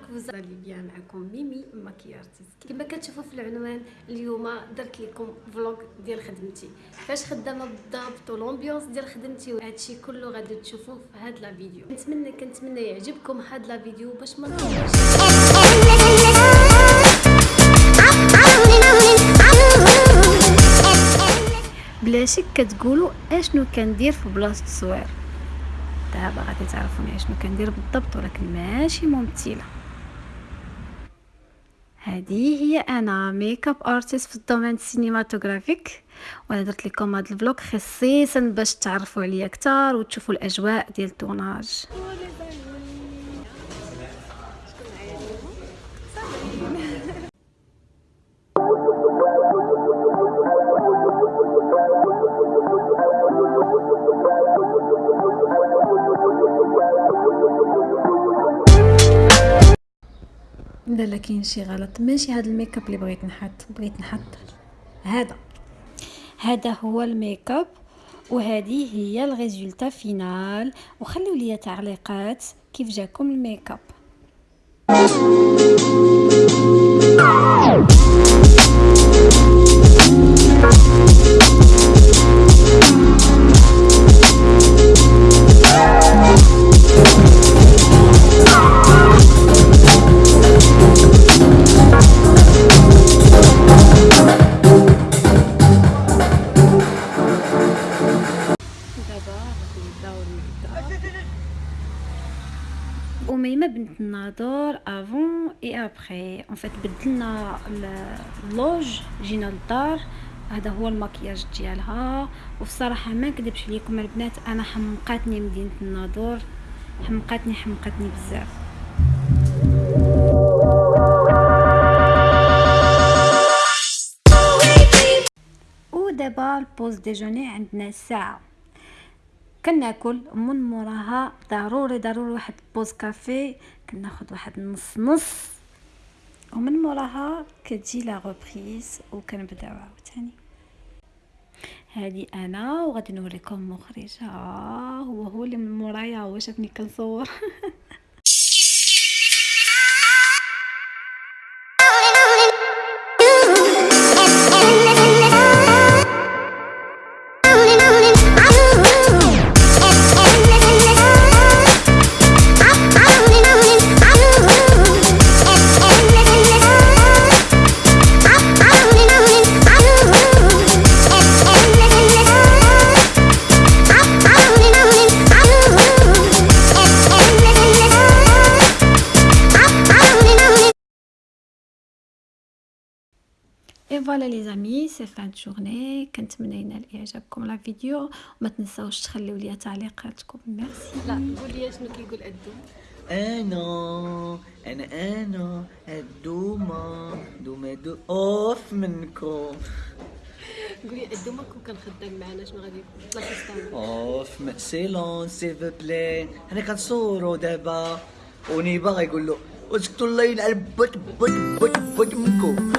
J'espère que vous bien معكم ميمي makeup artist. كما كتشوفوا في العنوان اليوم درت لكم vlog ديال خدمتي. فاش خدامة بالضبط وال ambiance ديال خدمتي وهادشي كله غادي تشوفوه في هاد la vidéo. نتمنى كنتمنى يعجبكم هاد la vidéo باش ما بلا شك كتقولوا أشنو كندير في بلاصة التصوير دابا غادي تعرفوني أشنو كندير بالضبط ولكن ماشي ممثلة. هذه هي أنا makeup artist في ال domaine ال cinématographique وأنا درت لكم هذا ال vlog خصيصا باش تعرفوا عليا أكثر وتشوفوا الأجواء ديال ال tournage. لا لا كاين شي غلط. ماشي هذا الميك اب اللي بغيت نحط بغيت نحط هذا. هذا هو الميك اب وهذه هي ال résultat final. وخليوا لي تعليقات كيف جاكم الميك اب. أميمة بنت الناظور avant et après en fait بدلنا ال loge جينا للدار. هذا هو المكياج ديالها. وبصراحة ما نكذبش عليكم البنات أنا حمقاتني مدينة الناظور حمقاتني حمقاتني بزاف. ودابا ال pause déjeuner عندنا الساعة كناكل من موراها ضروري ضروري واحد pause café كناخد واحد نص نص. ومن موراها كتجي la reprise وكنبداو عاوتاني. هادي أنا وغادي نوريكم مخرجها هو هو اللي من مورايا هو شافني كنصور. اي فوالا لي زامي سي فان جورني كنتمنى ينال اعجابكم لا فيديو وما تنساوش تخليو لي تعليقاتكم ميرسي لا قول لي شنو كيقول ادو أنا أنا أنا الدومة دومة دو اوف منكم قولي ادو ما كون كان خدام معنا شنو غادي لاسيستون اوف سيلون سيف بلاي أنا كنصورو دابا ونيبا غيقول له اسكتوا الله يلعب بوت بوت بوت بوت منكم